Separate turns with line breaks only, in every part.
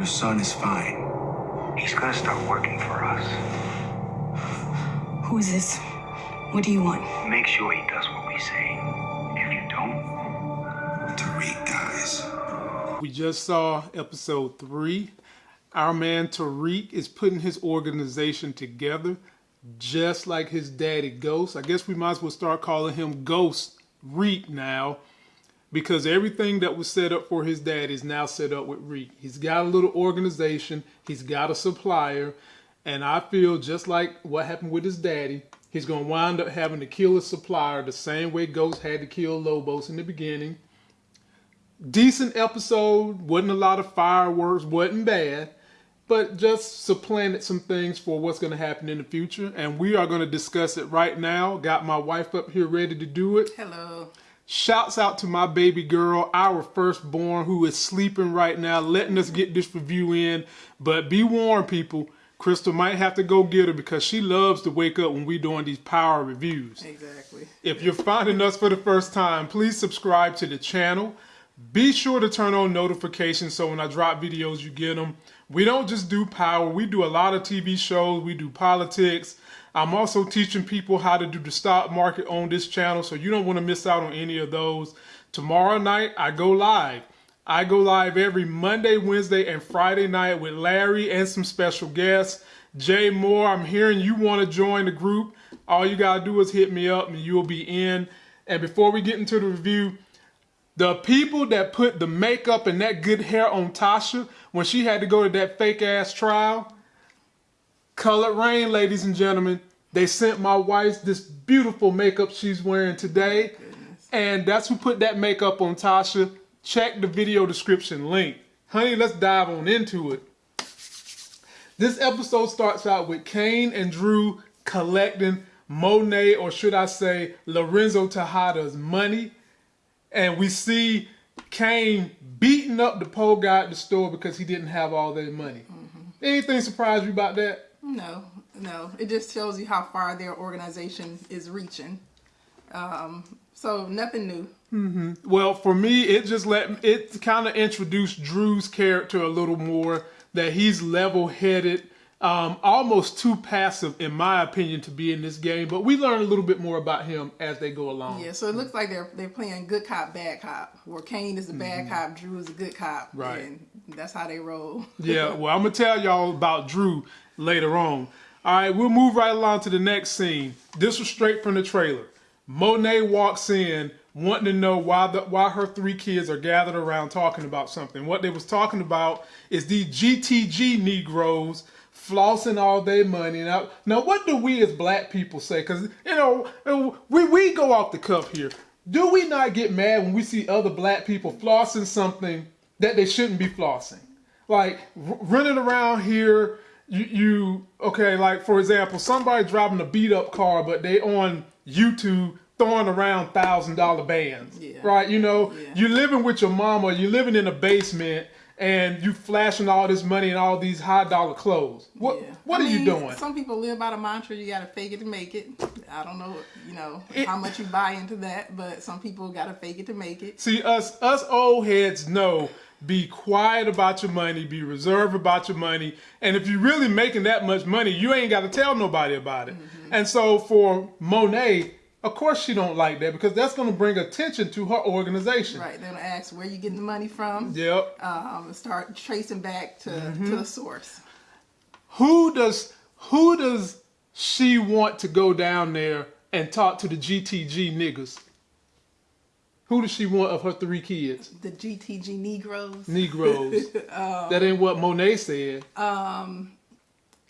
Your son is fine.
He's gonna start working for us.
Who is this? What do you want?
Make sure he does what we say. If you don't,
Tariq dies.
We just saw episode three. Our man Tariq is putting his organization together just like his daddy Ghost. I guess we might as well start calling him Ghost Reek now because everything that was set up for his dad is now set up with Reek. He's got a little organization, he's got a supplier, and I feel just like what happened with his daddy, he's going to wind up having to kill his supplier the same way Ghost had to kill Lobos in the beginning. Decent episode, wasn't a lot of fireworks, wasn't bad, but just supplanted some things for what's going to happen in the future. And we are going to discuss it right now. Got my wife up here ready to do it.
Hello.
Shouts out to my baby girl, our firstborn, who is sleeping right now, letting us get this review in. But be warned, people, Crystal might have to go get her because she loves to wake up when we're doing these power reviews.
Exactly.
If you're finding us for the first time, please subscribe to the channel. Be sure to turn on notifications so when I drop videos, you get them. We don't just do power, we do a lot of TV shows, we do politics. I'm also teaching people how to do the stock market on this channel, so you don't want to miss out on any of those. Tomorrow night, I go live. I go live every Monday, Wednesday, and Friday night with Larry and some special guests. Jay Moore, I'm hearing you want to join the group. All you got to do is hit me up and you'll be in. And before we get into the review, the people that put the makeup and that good hair on Tasha when she had to go to that fake ass trial, Colored Rain, ladies and gentlemen, they sent my wife this beautiful makeup she's wearing today. And that's who put that makeup on Tasha. Check the video description link. Honey, let's dive on into it. This episode starts out with Kane and Drew collecting Monet, or should I say, Lorenzo Tejada's money. And we see Kane beating up the pole guy at the store because he didn't have all their money. Mm-hmm. Anything surprise you about that?
No, no. It just shows you how far their organization is reaching. Um, so nothing new.
Well, for me, it just let it kind of introduced Drew's character a little more. That he's level-headed, um, almost too passive, in my opinion, to be in this game. But we learn a little bit more about him as they go along.
Yeah, so it looks like they're they're playing good cop, bad cop. Where Kane is a bad cop, Drew is a good cop.
Mm-hmm. Right.
And that's how they roll.
Yeah, well, I'm gonna tell y'all about Drew later on. All right, we'll move right along to the next scene. This was straight from the trailer. Monet walks in, wanting to know why the why her three kids are gathered around talking about something. What they was talking about is these GTG Negroes flossing all their money. Now, now, what do we as black people say? Because you know, we we go off the cuff here. Do we not get mad when we see other black people flossing something that they shouldn't be flossing? Like running around here, you, you okay? Like for example, somebody driving a beat up car, but they on YouTube throwing around thousand dollar bands,
Yeah.
right? You know,
Yeah.
you living with your mama, you're living in a basement, and you flashing all this money and all these high dollar clothes. What
Yeah.
what
I
are you doing?
Some people live by the mantra, you gotta fake it to make it. I don't know, you know,
It-
how much you buy into that, but some people gotta fake it to make it.
See, us us old heads know be quiet about your money, be reserved about your money, and if you're really making that much money, you ain't got to tell nobody about it. And so for Monet, of course she don't like that because that's going to bring attention to her organization.
Right. They're gonna ask where you getting the money from.
Yep.
Um, and start tracing back to,
Mm-hmm.
to the source.
Who does who does she want to go down there and talk to the GTG niggas? Who does she want of her three kids?
The GTG Negroes.
Negroes.
Um,
that ain't what Monet said.
Um,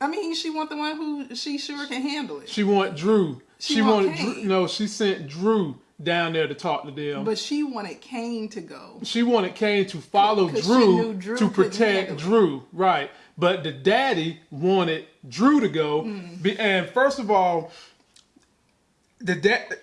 I mean, she want the one who she sure can handle it.
She want Drew.
She
She,
want
wanted Drew. No, she sent Drew down there to talk to them.
But she wanted Kane to go.
she wanted Kane to follow Drew,
Drew
to protect. Drew, right? But the daddy wanted Drew to go, be, and first of all, the dad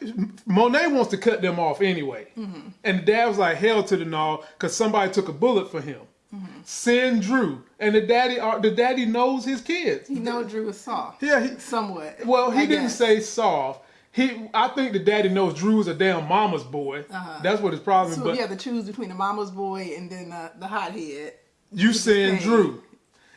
Monet wants to cut them off anyway,
Mm-hmm.
and the dad was like, "Hell to the no," because somebody took a bullet for him.
Mm-hmm.
Send Drew, and the daddy, uh, the daddy knows his kids.
He know Drew is soft.
Yeah, he,
Somewhat.
Well, he
I
didn't
guess.
say soft. He, I think the daddy knows Drew's a damn mama's boy. That's what his problem. is.
Uh-huh. So
but
you have to choose between the mama's boy and then uh, the hothead.
you send Drew.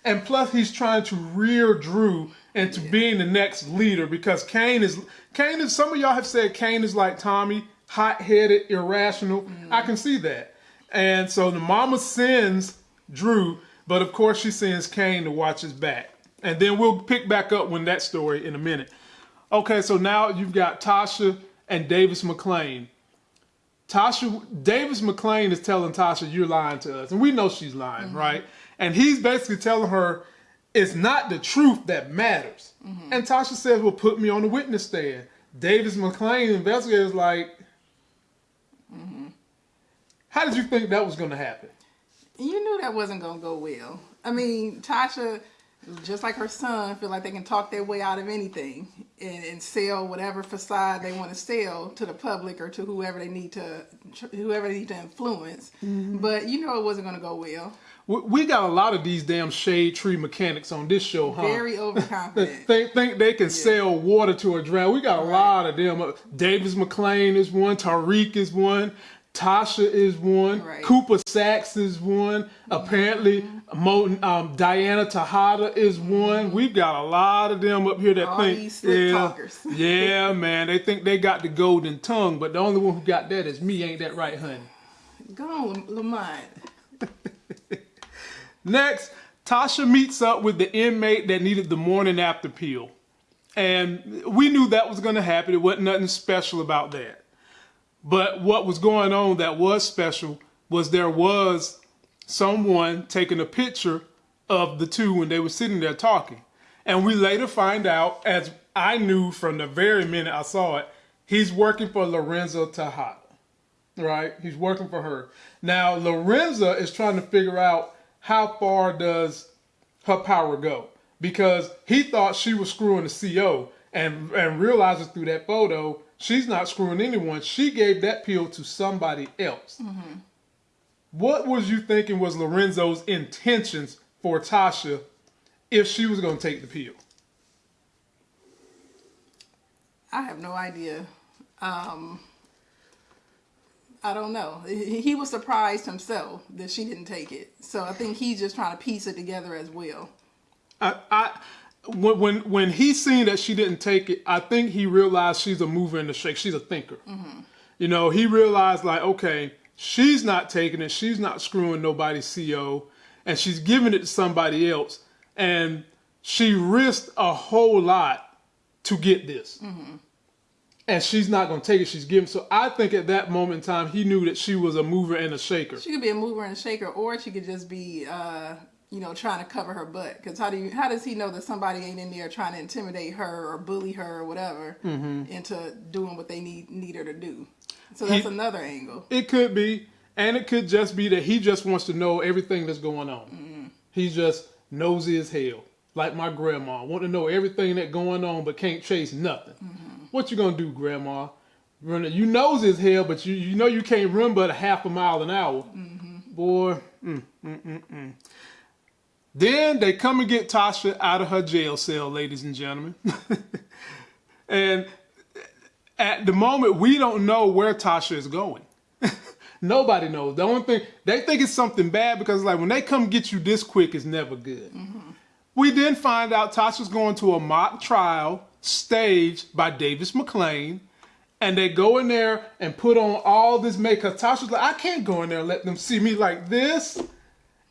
And plus he's trying to rear Drew into being the next leader because Kane is Kane is some of y'all have said Kane is like Tommy, hot headed, irrational. Mm-hmm. I can see that. And so the mama sends Drew, but of course she sends Kane to watch his back. And then we'll pick back up when that story in a minute. Okay, so now you've got Tasha and Davis MacLean. Tasha Davis MacLean is telling Tasha, "You're lying to us," and we know she's lying, mm-hmm. right? And he's basically telling her, "It's not the truth that matters." Mm-hmm. And Tasha says, "Well, put me on the witness stand." Davis MacLean, investigator, is like, mm-hmm. "How did you think that was going to happen?"
You knew that wasn't gonna go well. I mean, Tasha, just like her son, feel like they can talk their way out of anything and, and sell whatever facade they want to sell to the public or to whoever they need to, whoever they need to influence. Mm-hmm. But you know it wasn't gonna go well.
We- got a lot of these damn shade tree mechanics on this show, huh?
Very overconfident.
think think they can sell water to a drown. We got a lot of them. Uh, Davis MacLean is one. Tariq is one. Tasha is one.
Right.
Cooper Saxe is one. Mm-hmm. Apparently, Mo, um, Diana Tejada is mm-hmm. one. We've got a lot of them up here that
All
think, yeah,
talkers.
yeah, man, they think they got the golden tongue, but the only one who got that is me. Ain't that right, honey?
Go on, Lamont.
Next, Tasha meets up with the inmate that needed the morning after pill. And we knew that was going to happen. It wasn't nothing special about that. But what was going on that was special was there was someone taking a picture of the two when they were sitting there talking. And we later find out, as I knew from the very minute I saw it, he's working for Lorenzo Tejada right? He's working for her. Now, Lorenzo is trying to figure out how far does her power go because he thought she was screwing the CO and and realizes through that photo she's not screwing anyone. She gave that pill to somebody else. What was you thinking was Lorenzo's intentions for Tasha if she was going to take the pill?
I have no idea. Um, I don't know. He was surprised himself that she didn't take it. So I think he's just trying to piece it together as well.
I, I when when when he seen that she didn't take it, I think he realized she's a mover and a shake. She's a thinker. Mm-hmm. You know, he realized like, okay, she's not taking it. She's not screwing nobody's CO, and she's giving it to somebody else. And she risked a whole lot to get this. Mm-hmm. And she's not going to take it. She's giving. So I think at that moment in time, he knew that she was a mover and a shaker.
She could be a mover and a shaker, or she could just be, uh, you know, trying to cover her butt. Because how do you, how does he know that somebody ain't in there trying to intimidate her or bully her or whatever mm-hmm. into doing what they need need her to do? So that's
He-
another angle.
It could be, and it could just be that he just wants to know everything that's going on. Mm-hmm. He's just nosy as hell, like my grandma. Want to know everything that's going on, but can't chase nothing. Mm-hmm. What you gonna do, grandma? Run it. You nosy as hell, but you you know you can't run but a half a mile an hour, boy. Mm, mm, mm, mm. Then they come and get Tasha out of her jail cell, ladies and gentlemen. and at the moment, we don't know where Tasha is going. Nobody knows. The only thing they think it's something bad because like when they come get you this quick, it's never good. We then find out Tasha's going to a mock trial staged by Davis MacLean. And they go in there and put on all this makeup. Tasha's like, I can't go in there and let them see me like this.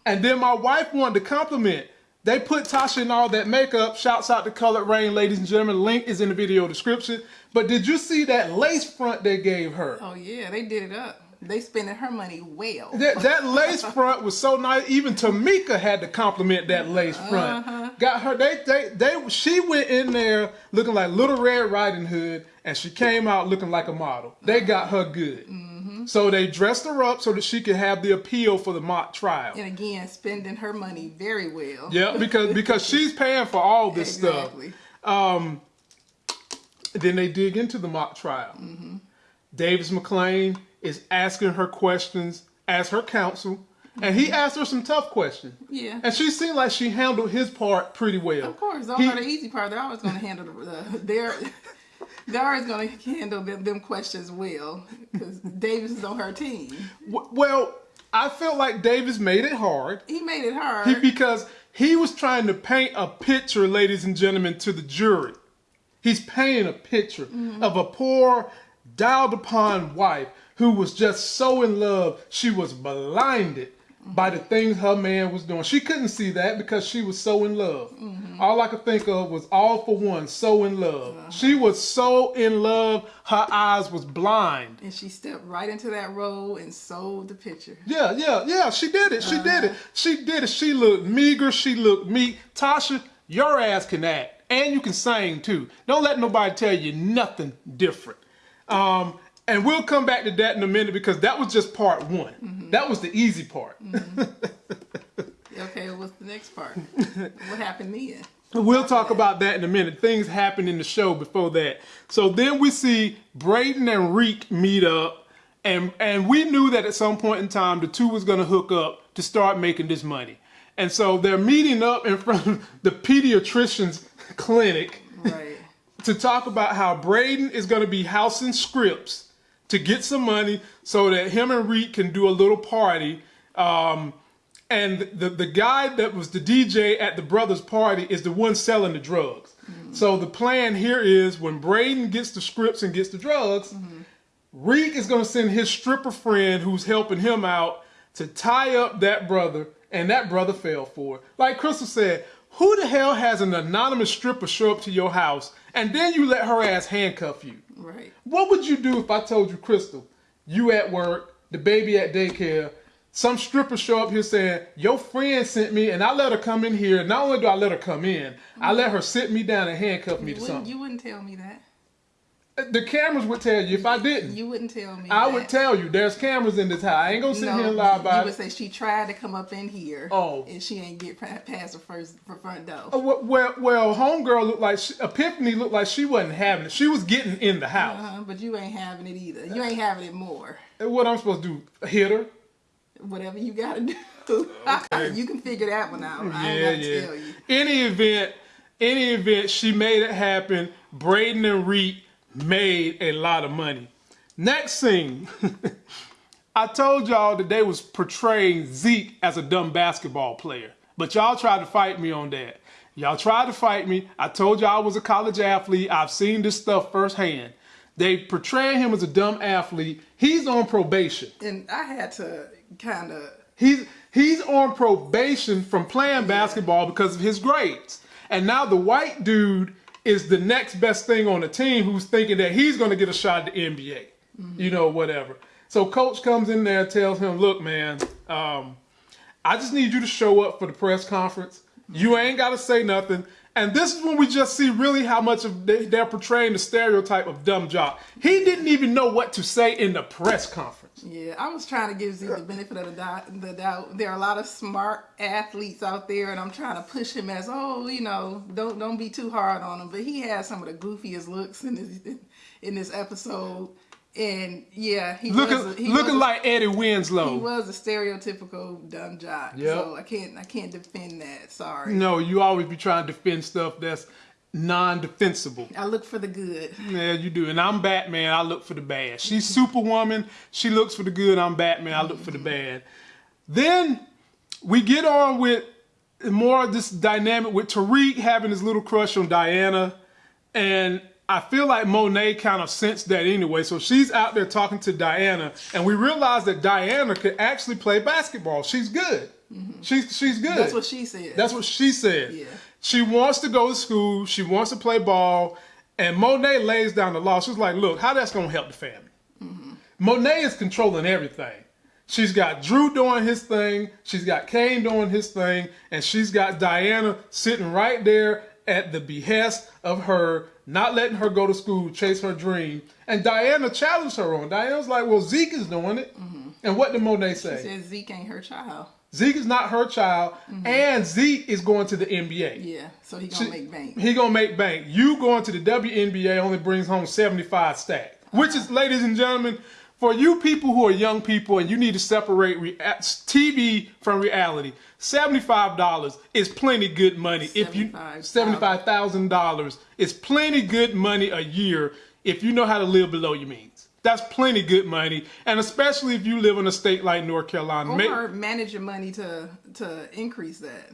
And then my wife wanted to compliment. They put Tasha in all that makeup. Shouts out to Colored Rain, ladies and gentlemen. Link is in the video description. But did you see that lace front they gave her?
Oh yeah, they did it up. They spending her money well.
That, that lace front was so nice. Even Tamika had to compliment that lace front. Uh-huh. Got her. They, they, they. She went in there looking like Little Red Riding Hood, and she came out looking like a model. They mm-hmm. got her good. Mm-hmm. So they dressed her up so that she could have the appeal for the mock trial.
And again, spending her money very well.
Yeah, because because she's paying for all this
exactly.
stuff. Then they dig into the mock trial. Mm-hmm. Davis MacLean is asking her questions as her counsel, and he asked her some tough questions.
Yeah.
And she seemed like she handled his part pretty well.
Of course, those
He-
are the easy part. They're always going to handle the. the they're they're always going to handle them, them questions well because Davis is on her team.
Well, I felt like Davis made it hard
He made it hard.
he, because he was trying to paint a picture, ladies and gentlemen, to the jury. He's painting a picture mm-hmm. of a poor, dialed upon wife who was just so in love she was blinded by the things her man was doing. She couldn't see that because she was so in love. Mm-hmm. All I could think of was all for one, so in love. Uh-huh. She was so in love, her eyes was blind.
and she stepped right into that role and sold the picture.
Yeah, yeah, yeah. She did it. She did it. Uh-huh. She did it. She looked meager. She looked meek. Tasha, your ass can act and you can sing too. Don't let nobody tell you nothing different. Um, and we'll come back to that in a minute because that was just part one. Mm-hmm. That was the easy part. Mm-hmm.
Okay, what's the next part? what happened then?
We'll talk about that in a minute. Things happen in the show before that. So then we see Brayden and Reek meet up, and and we knew that at some point in time the two was going to hook up to start making this money. And so they're meeting up in front of the pediatrician's clinic
Right.
to talk about how Brayden is going to be housing scripts to get some money so that him and Reek can do a little party. Um, and the the guy that was the DJ at the brothers' party is the one selling the drugs. So the plan here is when Brayden gets the scripts and gets the drugs, Reek is going to send his stripper friend who's helping him out to tie up that brother, and that brother fell for it. Like Crystal said, who the hell has an anonymous stripper show up to your house and then you let her ass handcuff you?
Right.
What would you do if I told you, Crystal, you at work, the baby at daycare, some stripper show up here saying, Your friend sent me and I let her come in here. Not only do I let her come in, I mm-hmm. let her sit me down and handcuff me
You
to something.
you wouldn't tell me that.
The cameras would tell you if I didn't.
You wouldn't tell me.
I
that.
would tell you there's cameras in this house. I ain't gonna sit
No,
here and lie about
you
about
would say she tried to come up in here.
Oh.
And she ain't get past the first the front door.
Uh, Well, well, well, homegirl looked like she, Epiphany looked like she wasn't having it. She was getting in the house.
Uh-huh, but you ain't having it either. You ain't having it more.
And What I'm supposed to do? Hit her?
Whatever you gotta do. you can figure that one out. I ain't
Yeah,
gotta
yeah.
tell you.
Any event, any event, she made it happen. Brayden and Reek made a lot of money. Next scene, I told y'all that they was portraying Zeke as a dumb basketball player, but y'all tried to fight me on that. Y'all tried to fight me. I told y'all I was a college athlete. I've seen this stuff firsthand. They portray him as a dumb athlete. He's on probation.
And I had to kind of
He's he's on probation from playing basketball because of his grades. And now the white dude is the next best thing on the team who's thinking that he's going to get a shot at the NBA. You know, whatever. So coach comes in there and tells him, "Look, man, um, I just need you to show up for the press conference. You ain't got to say nothing." And this is when we just see really how much of they, they're portraying the stereotype of dumb jock. He didn't even know what to say in the press conference.
Yeah, I was trying to give Z the benefit of the doubt, the doubt. There are a lot of smart athletes out there, and I'm trying to push him as, oh, you know, don't don't be too hard on him. But he has some of the goofiest looks in this in this episode, and yeah, he
Looking
was, he
looking
was a-
like Eddie Winslow.
he was a stereotypical dumb jock.
Yep.
So I can't I can't defend that. Sorry.
No, you always be trying to defend stuff that's non-defensible.
I look for the good.
Yeah, you do. And I'm Batman. I look for the bad. She's Superwoman. She looks for the good. I'm Batman. I look for the mm-hmm. bad. Then we get on with more of this dynamic with Tariq having his little crush on Diana, and I feel like Monet kind of sensed that anyway. So she's out there talking to Diana, and we realize that Diana could actually play basketball. She's good. Mm-hmm. She's she's good.
That's what she said.
That's what she said.
Yeah.
She wants to go to school. She wants to play ball. And Monet lays down the law. She's like, look, how that's going to help the family? Mm-hmm. Monet is controlling everything. She's got Drew doing his thing. She's got Kane doing his thing. And she's got Diana sitting right there at the behest of her, not letting her go to school, chase her dream. And Diana challenged her on. Diana's like, well, Zeke is doing it. Mm-hmm. And what did Monet say?
She said Zeke ain't her child.
Zeke is not her child, mm-hmm. and Zeke is going to the NBA.
Yeah, so he gonna make bank.
He gonna make bank. You going to the WNBA only brings home 75 stack. Which is, uh-huh. ladies and gentlemen, for you people who are young people and you need to separate TV from reality, $75 is plenty good money. If you
75,000.
$75,000 is plenty good money a year if you know how to live below your means. That's plenty good money, and especially if you live in a state like North Carolina,
Or manage your money to to increase that.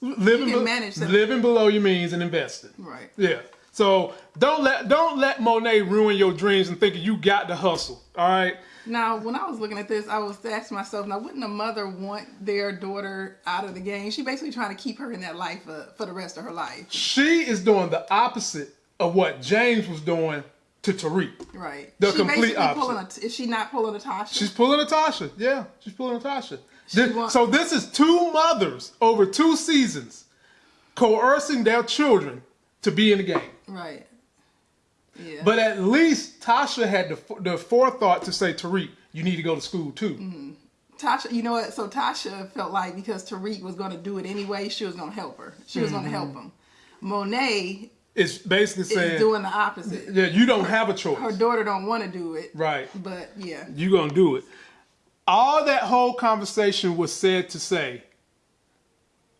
living,
you can
be-
manage that.
living below your means and investing.
Right.
Yeah. So don't let don't let Monet ruin your dreams and thinking you got to hustle. All right.
Now, when I was looking at this, I was asking myself, now wouldn't a mother want their daughter out of the game? She basically trying to keep her in that life uh, for the rest of her life.
She is doing the opposite of what James was doing to Tariq.
Right.
The
she
complete opposite.
Pulling a, is she not pulling a Tasha?
She's pulling Natasha. Yeah, she's pulling Natasha. This- so this is two mothers over two seasons coercing their children to be in the game.
right. Yeah.
But at least Tasha had the, the forethought to say, Tariq, you need to go to school too.
Mm-hmm. Tasha, you know what? So Tasha felt like because Tariq was going to do it anyway, she was going to help her. She was going to help him. Monet
is basically
is
saying,
doing the opposite.
yeah, you don't have a choice.
Her daughter don't want to do it.
Right.
But yeah.
you're gonna do it. All that whole conversation was said to say,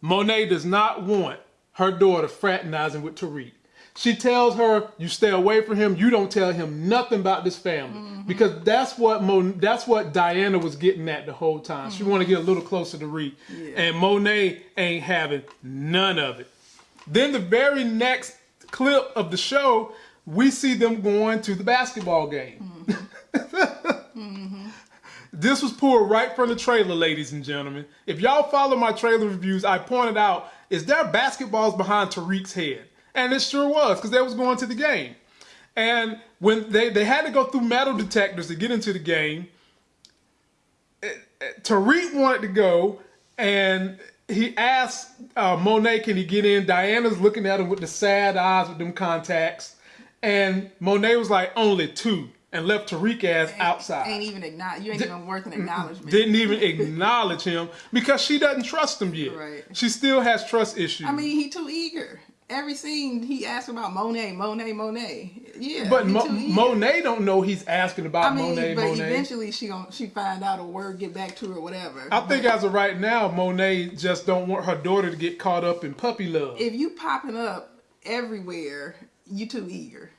Monet does not want her daughter fraternizing with Tariq. She tells her, "You stay away from him. You don't tell him nothing about this family mm-hmm. because that's what Mo, that's what Diana was getting at the whole time. She want to get a little closer to Reek, and Monet ain't having none of it. Then the very next clip of the show, we see them going to the basketball game. Mm-hmm. Mm-hmm. This was pulled right from the trailer, ladies and gentlemen. If y'all follow my trailer reviews, I pointed out, is there basketballs behind Tariq's head? And it sure was, because they was going to the game. And when they, they had to go through metal detectors to get into the game, eh, eh, Tariq wanted to go, and he asked uh, Monet, can he get in? Diana's looking at him with the sad eyes with them contacts. And Monet was like, only two, and left Tariq ass outside
Ain't even acknowledge. You ain't even worth an acknowledgement.
didn't even acknowledge him because she doesn't trust him yet.
Right.
She still has trust issues.
I mean, he too eager. Every scene he asked about Monet, Monet, Monet. Yeah,
but Mo- Monet don't know he's asking about
I mean,
Monet.
but
Monet.
eventually she gon' she find out a word get back to her, whatever.
I think as of right now, Monet just don't want her daughter to get caught up in puppy love.
if you popping up everywhere, you too eager.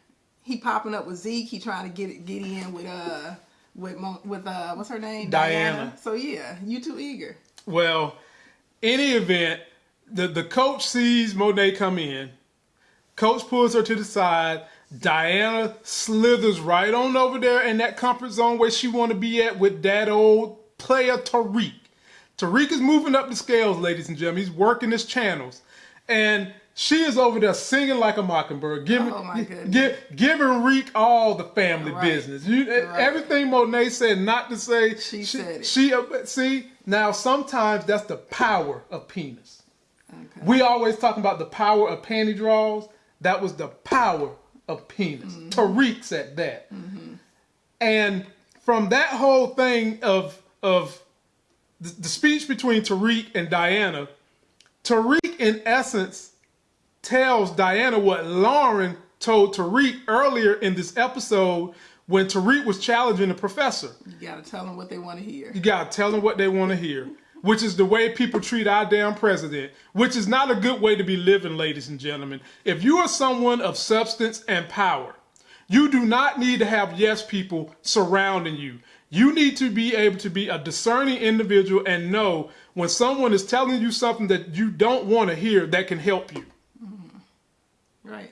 He popping up with Zeke. He trying to get it, get in with uh with with uh what's her name
Diana.
So yeah, you too eager.
Well, any event, the the coach sees Monet come in. Coach pulls her to the side. Diana slithers right on over there in that comfort zone where she want to be at with that old player Tariq. Tariq is moving up the scales, ladies and gentlemen. He's working his channels, and she is over there singing like a mockingbird, giving
Oh, my goodness.
gi- giving Reek all the family
Right.
business. You,
Right.
Everything Monet said not to say.
She said it.
She uh, see now. Sometimes that's the power of penis.
Okay.
We always talking about the power of panty draws. That was the power of penis.
Mm-hmm.
Tariq said that. And from that whole thing of of the, the speech between Tariq and Diana, Tariq in essence tells Diana what Lauren told Tariq earlier in this episode when Tariq was challenging the professor.
You gotta tell them what they want to hear.
You gotta tell them what they want to hear, which is the way people treat our damn president, which is not a good way to be living, ladies and gentlemen. If you are someone of substance and power, you do not need to have yes people surrounding you. You need to be able to be a discerning individual and know when someone is telling you something that you don't want to hear that can help you.
Right.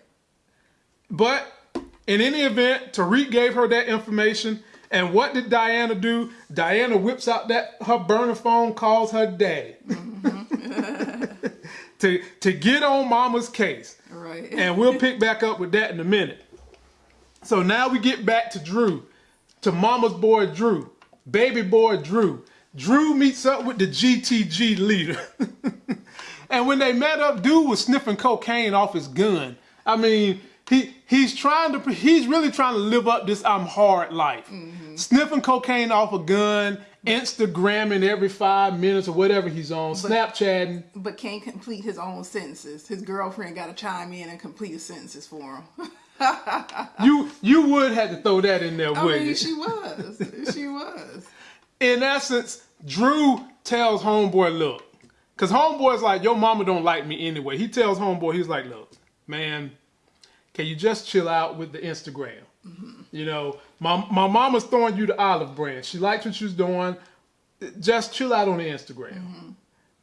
But in any event, Tariq gave her that information. And what did Diana do? Diana whips out that her burner phone, calls her daddy mm-hmm. to to get on Mama's case.
Right.
And we'll pick back up with that in a minute. So now we get back to Drew, to Mama's boy Drew, baby boy Drew. Drew meets up with the GTG leader. and when they met up, dude was sniffing cocaine off his gun. I mean, he he's trying to he's really trying to live up this I'm hard life. Mm-hmm. Sniffing cocaine off a gun, Instagramming every five minutes or whatever he's on, Snapchatting.
but can't complete his own sentences. His girlfriend got to chime in and complete his sentences for him.
You you would have to throw that in there,
I
wouldn't
mean,
you?
she was. She was.
in essence, Drew tells Homeboy, look, because Homeboy's like, your mama don't like me anyway. He tells Homeboy, he's like, look, man, can you just chill out with the Instagram? You know, My my mama's throwing you the olive branch. She likes what you're doing. Just chill out on the Instagram.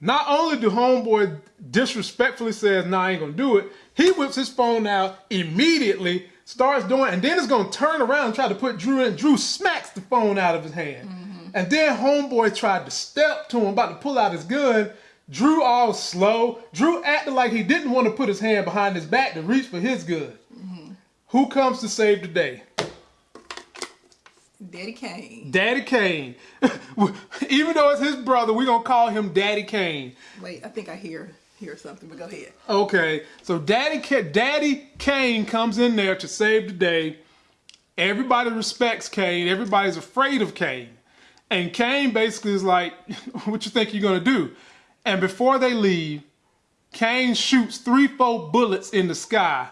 Not only do homeboy disrespectfully says, "Nah, I ain't gonna do it," he whips his phone out immediately, starts doing, and then is gonna turn around and try to put Drew in. Drew smacks the phone out of his hand, and then homeboy tried to step to him, about to pull out his gun. Drew all slow. Drew acted like he didn't want to put his hand behind his back to reach for his gun. Mm-hmm. Who comes to save the day?
Daddy Kane.
Daddy Kane. Even though it's his brother, we're gonna call him Daddy Kane.
Wait, I think I hear hear something, but go ahead.
Okay, so Daddy Ka- Daddy Kane comes in there to save the day. Everybody respects Kane. Everybody's afraid of Kane, and Kane basically is like, "What you think you're gonna do?" And before they leave, Kane shoots three, four bullets in the sky.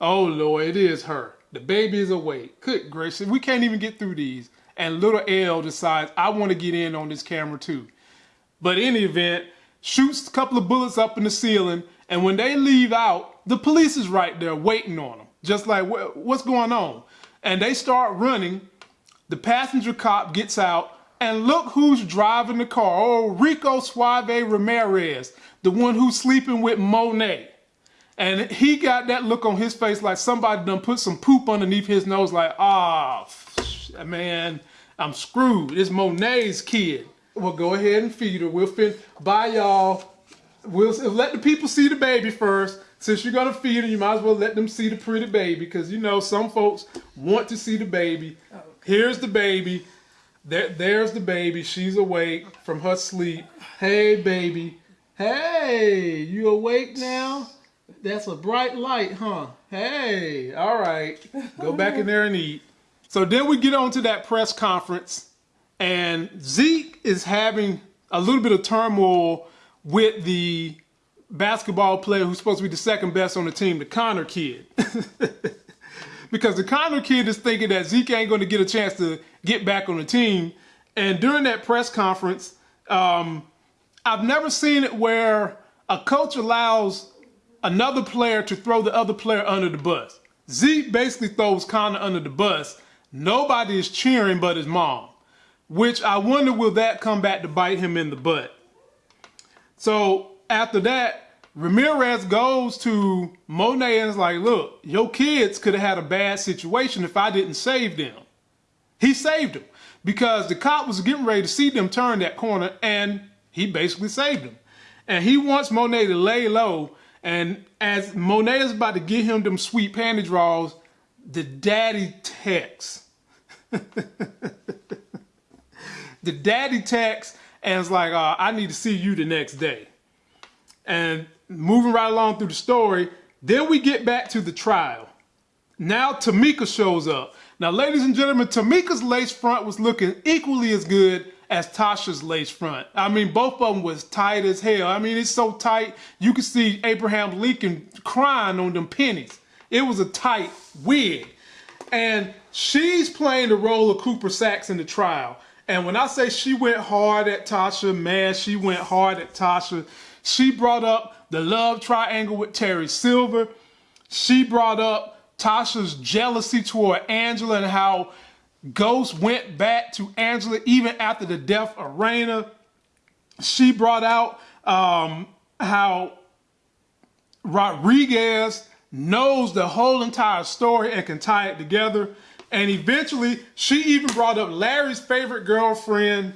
Oh Lord, it is her. The baby is awake. Good gracious, we can't even get through these. And little L decides, I want to get in on this camera too. But in the event, shoots a couple of bullets up in the ceiling, and when they leave out, the police is right there waiting on them. Just like, what's going on? And they start running. The passenger cop gets out, and look who's driving the car. Oh, Rico Suave Ramirez, the one who's sleeping with Monet. And he got that look on his face like somebody done put some poop underneath his nose, like, ah, f- man, I'm screwed. It's Monet's kid. Well, go ahead and feed her. We'll fin bye y'all. We'll let the people see the baby first. Since you're gonna feed her, you might as well let them see the pretty baby, because you know some folks want to see the baby. Here's the baby. There, there's the baby. She's awake from her sleep. Hey, baby. Hey, you awake now? That's a bright light, huh? Hey, all right. Go back in there and eat. So then we get on to that press conference, and Zeke is having a little bit of turmoil with the basketball player who's supposed to be the second best on the team, the Connor kid. because the Connor kid is thinking that Zeke ain't going to get a chance to get back on the team. And during that press conference, um, I've never seen it where a coach allows another player to throw the other player under the bus. Zeke basically throws Connor under the bus. Nobody is cheering but his mom, which I wonder will that come back to bite him in the butt. So after that, Ramirez goes to Monet and is like, look, your kids could have had a bad situation if I didn't save them. He saved them because the cop was getting ready to see them turn that corner and he basically saved them. And he wants Monet to lay low. And as Monet is about to get him them sweet panty draws, the daddy texts. the daddy texts and is like, uh, I need to see you the next day. And moving right along through the story, then we get back to the trial. Now Tamika shows up. Now, ladies and gentlemen, Tamika's lace front was looking equally as good as Tasha's lace front. I mean, both of them was tight as hell. I mean, it's so tight, you could see Abraham Lincoln crying on them pennies. It was a tight wig. And she's playing the role of Cooper Saxe in the trial. And when I say she went hard at Tasha, man, she went hard at Tasha. She brought up the love triangle with Terry Silver. She brought up Tasha's jealousy toward Angela and how Ghost went back to Angela even after the death of Raina. She brought out um, how Rodriguez knows the whole entire story and can tie it together. And eventually, she even brought up Larry's favorite girlfriend,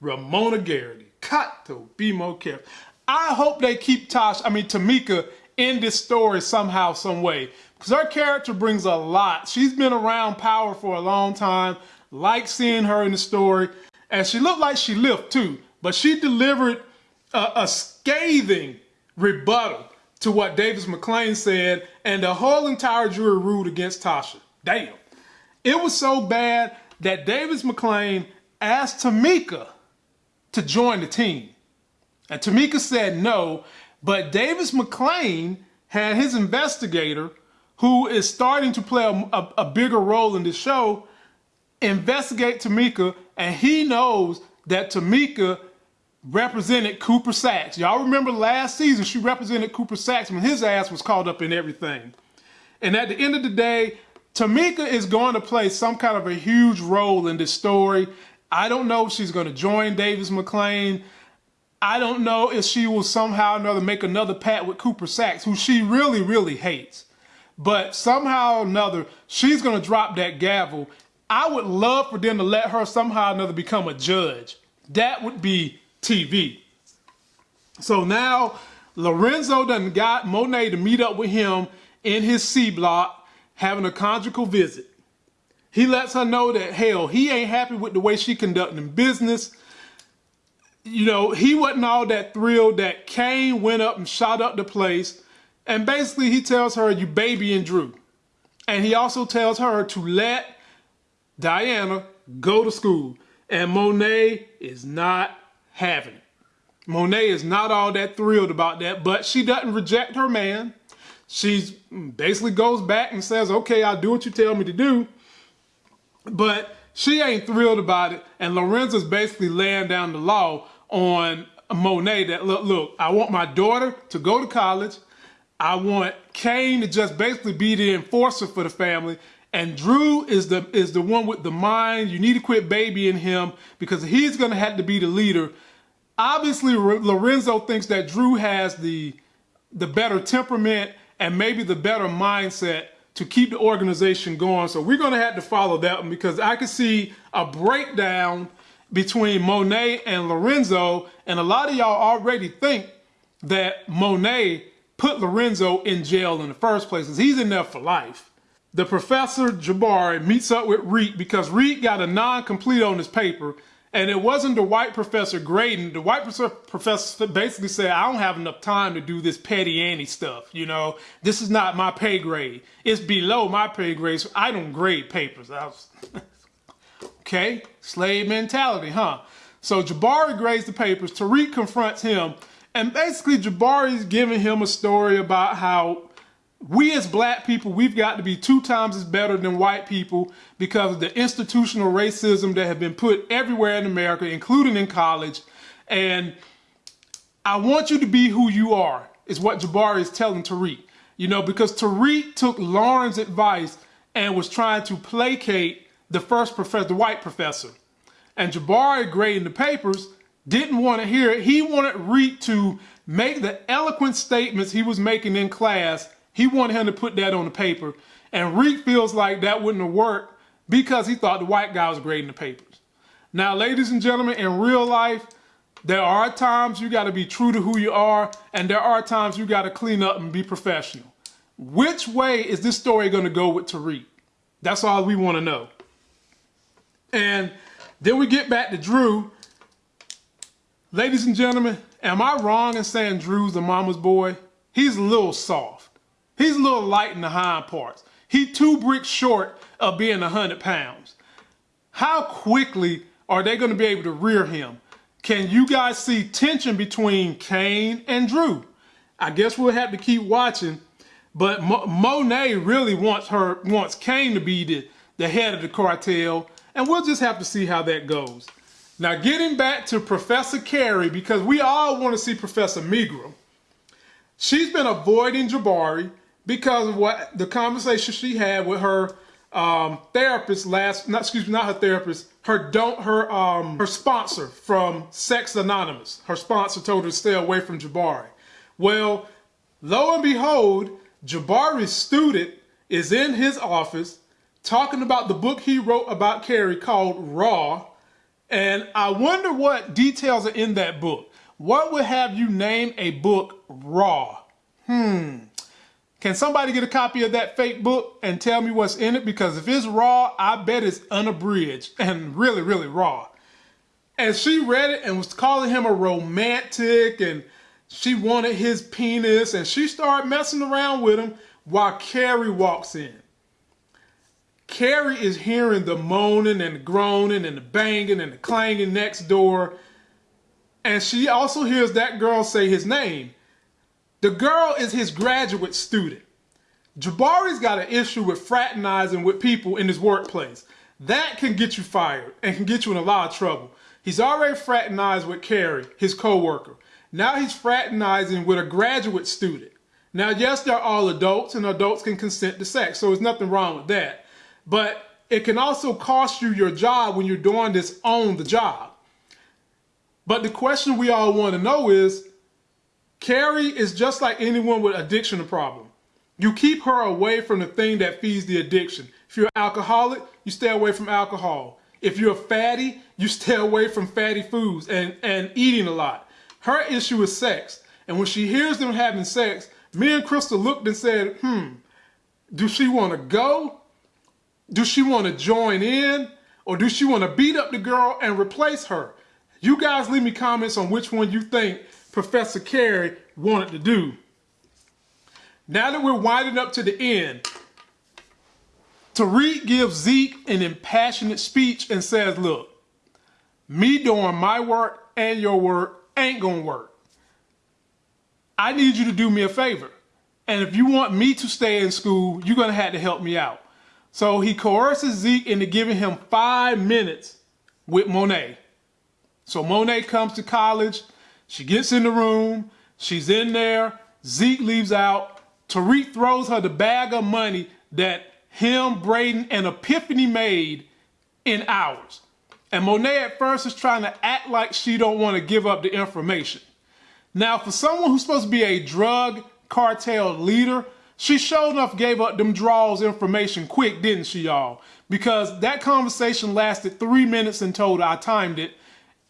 Ramona Garrity. Cut to be more careful. I hope they keep Tosh, I mean Tamika, in this story somehow, some way. Because her character brings a lot. She's been around power for a long time. Like seeing her in the story. And she looked like she lived too. But she delivered a, a scathing rebuttal to what Davis MacLean said. And the whole entire jury ruled against Tasha. Damn. It was so bad that Davis MacLean asked Tamika to join the team. And Tamika said no, but Davis MacLean had his investigator, who is starting to play a, a, a bigger role in the show, investigate Tamika, and he knows that Tamika represented Cooper Saxe. Y'all remember last season she represented Cooper Saxe when his ass was caught up in everything. And at the end of the day, Tamika is going to play some kind of a huge role in this story. I don't know if she's going to join Davis MacLean. I don't know if she will somehow or another make another pat with Cooper Saxe, who she really, really hates. But somehow or another, she's going to drop that gavel. I would love for them to let her somehow or another become a judge. That would be TV. So now Lorenzo done got Monet to meet up with him in his C block, having a conjugal visit. He lets her know that, hell, he ain't happy with the way she conducting business. You know, he wasn't all that thrilled that Kane went up and shot up the place. And basically he tells her, you baby and Drew. And he also tells her to let Diana go to school. And Monet is not having it. Monet is not all that thrilled about that, but she doesn't reject her man. She basically goes back and says, okay, I'll do what you tell me to do. But she ain't thrilled about it. And Lorenzo's basically laying down the law on Monet that, look, look, I want my daughter to go to college. I want Kane to just basically be the enforcer for the family. And Drew is the is the one with the mind. You need to quit babying him because he's going to have to be the leader obviously Lorenzo thinks that Drew has the the better temperament and maybe the better mindset to keep the organization going. So we're going to have to follow that one because I can see a breakdown between Monet and Lorenzo. And a lot of y'all already think that Monet put Lorenzo in jail in the first place because he's in there for life. The professor Jabari meets up with Reek because Reek got a non-complete on his paper and it wasn't the white professor grading. The white professor basically said, I don't have enough time to do this petty Annie stuff. You know, this is not my pay grade. It's below my pay grade, so I don't grade papers. Okay, slave mentality, huh? So Jabari grades the papers. Tariq confronts him. And basically, Jabari's giving him a story about how we as black people, we've got to be two times as better than white people because of the institutional racism that have been put everywhere in America, including in college. And I want you to be who you are, is what Jabari is telling Tariq. You know, because Tariq took Lauren's advice and was trying to placate the first professor, the white professor. And Jabari grading the papers didn't want to hear it. He wanted Reek to make the eloquent statements he was making in class he wanted him to put that on the paper. And Reek feels like that wouldn't have worked because he thought the white guy was grading the papers. Now, ladies and gentlemen, in real life, there are times you got to be true to who you are, and there are times you got to clean up and be professional. Which way is this story going to go with Tariq? That's all we want to know. And then we get back to Drew. Ladies and gentlemen, am I wrong in saying Drew's the mama's boy? He's a little soft. He's a little light in the hind parts. He two bricks short of being 100 pounds. How quickly are they going to be able to rear him? Can you guys see tension between Kane and Drew? I guess we'll have to keep watching. But Mo Monet really wants her wants Kane to be the, the head of the cartel, and we'll just have to see how that goes. Now, getting back to Professor Carrie, because we all want to see Professor Milgram. She's been avoiding Jabari because of what the conversation she had with her um, therapist last, not excuse me, not her therapist, her don't her um her sponsor from Sex Anonymous. Her sponsor told her to stay away from Jabari. Well, lo and behold, Jabari's student is in his office talking about the book he wrote about Carrie called Raw. And I wonder what details are in that book. What would have you name a book Raw? Hmm. Can somebody get a copy of that fake book and tell me what's in it? Because if it's raw, I bet it's unabridged and really, really raw. And she read it and was calling him a romantic and she wanted his penis and she started messing around with him while Carrie walks in. Carrie is hearing the moaning and the groaning and the banging and the clanging next door. And she also hears that girl say his name. The girl is his graduate student. Jabari's got an issue with fraternizing with people in his workplace. That can get you fired and can get you in a lot of trouble. He's already fraternized with Carrie, his co-worker. Now he's fraternizing with a graduate student. Now, yes, they're all adults and adults can consent to sex, so there's nothing wrong with that. But it can also cost you your job when you're doing this on the job. But the question we all want to know is Carrie is just like anyone with addiction problem. You keep her away from the thing that feeds the addiction. If you're an alcoholic, you stay away from alcohol. If you're a fatty, you stay away from fatty foods and, and eating a lot. Her issue is sex. And when she hears them having sex, me and Crystal looked and said, hmm, do she want to go? Do she want to join in? Or do she want to beat up the girl and replace her? You guys leave me comments on which one you think Professor Carrie wanted to do. Now that we're winding up to the end, Tariq gives Zeke an impassionate speech and says, look, me doing my work and your work ain't gonna work. I need you to do me a favor. And if you want me to stay in school, you're gonna have to help me out. So he coerces Zeke into giving him five minutes with Monet. So Monet comes to college, she gets in the room, she's in there, Zeke leaves out, Tariq throws her the bag of money that him, Brayden, and Epiphany made in hours. And Monet at first is trying to act like she don't want to give up the information. Now, for someone who's supposed to be a drug cartel leader, she sure enough gave up them draws information quick, didn't she, y'all? Because that conversation lasted three minutes in total. I timed it.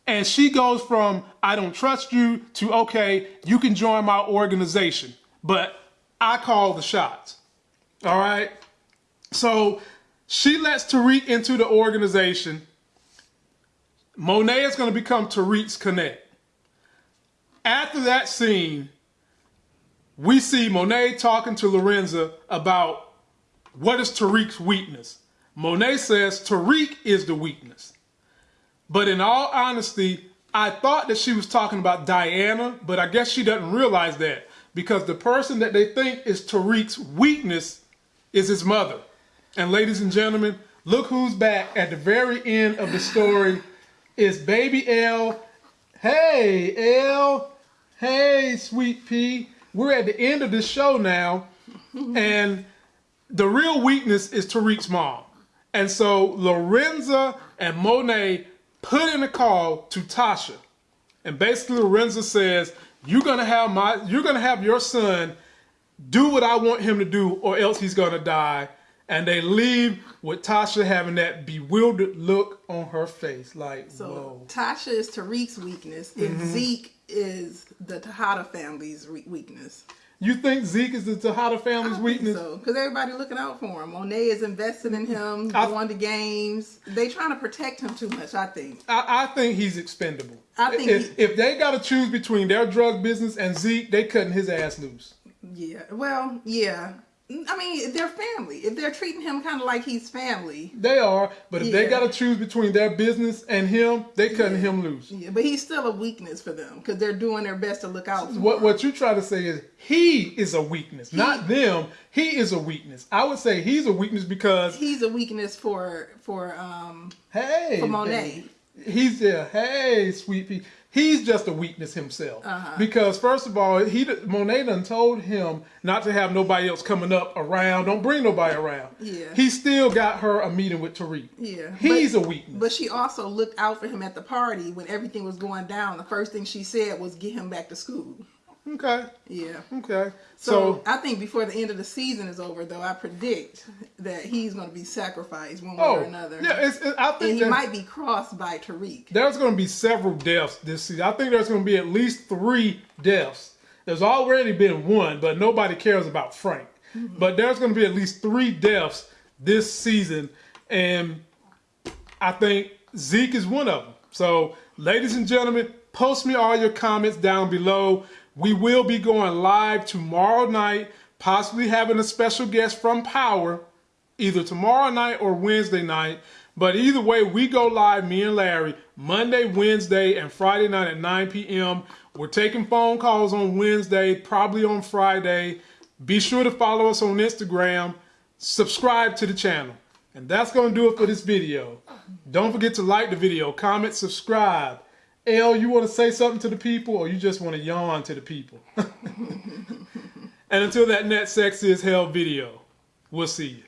And she goes from, I don't trust you, to, okay, you can join my organization. But I call the shots. All right? So she lets Tariq into the organization. Monet is going to become Tariq's connect. After that scene, we see Monet talking to Lorenzo about what is Tariq's weakness. Monet says Tariq is the weakness. But in all honesty, I thought that she was talking about Diana, but I guess she doesn't realize that because the person that they think is Tariq's weakness is his mother. And ladies and gentlemen, look who's back at the very end of the story is baby L. Hey, L. Hey, sweet pea. We're at the end of this show now, and the real weakness is Tariq's mom. And so Lorenzo and Monet put in a call to Tasha. And basically Lorenzo says, you're gonna have my you're gonna have your son do what I want him to do, or else he's gonna die. And they leave with Tasha having that bewildered look on her face, like,
So
whoa.
Tasha is Tariq's weakness, and mm-hmm. Zeke is the Tejada family's re- weakness.
You think Zeke is the Tejada family's weakness?
So, because everybody looking out for him. Monet is invested in him,
I-
going to games. They trying to protect him too much. I think.
I, I think he's expendable.
I think
if,
he-
if they got to choose between their drug business and Zeke, they cutting his ass loose.
Yeah. Well, yeah. I mean, they're family. If they're treating him kind of like he's family,
They are, but if they got to choose between their business and him, they cutting him loose.
yeah. But he's still a weakness for them because they're doing their best to look out for
What
him.
what you try to say is he is a weakness, not them. He is a weakness. I would say he's a weakness because
He's a weakness for for um
hey,
For Monet.
baby, he's there. Hey, sweet pea. He's just a weakness himself.
Uh-huh.
Because first of all, he Monet done told him not to have nobody else coming up around. Don't bring nobody around.
Yeah.
He still got her a meeting with Tariq.
Yeah,
He's
but-
a weakness.
But she also looked out for him at the party when everything was going down. The first thing she said was get him back to school.
Okay.
Yeah.
Okay.
So,
So,
I think before the end of the season is over, though, I predict that he's going to be sacrificed one way
oh
or another.
yeah, it's, it, I think
and he might be crossed by Tariq.
there's going to be several deaths this season. I think there's going to be at least three deaths. There's already been one, but nobody cares about Frank. Mm-hmm. But there's going to be at least three deaths this season, and I think Zeke is one of them. So, ladies and gentlemen, post me all your comments down below. We will be going live tomorrow night, possibly having a special guest from Power either tomorrow night or Wednesday night. But either way, we go live, me and Larry, Monday, Wednesday, and Friday night at 9 p.m. We're taking phone calls on Wednesday, probably on Friday. Be sure to follow us on Instagram, subscribe to the channel. And that's going to do it for this video. Don't forget to like the video, comment, subscribe. L, you want to say something to the people or you just want to yawn to the people? and until that next sexy as hell video, we'll see you.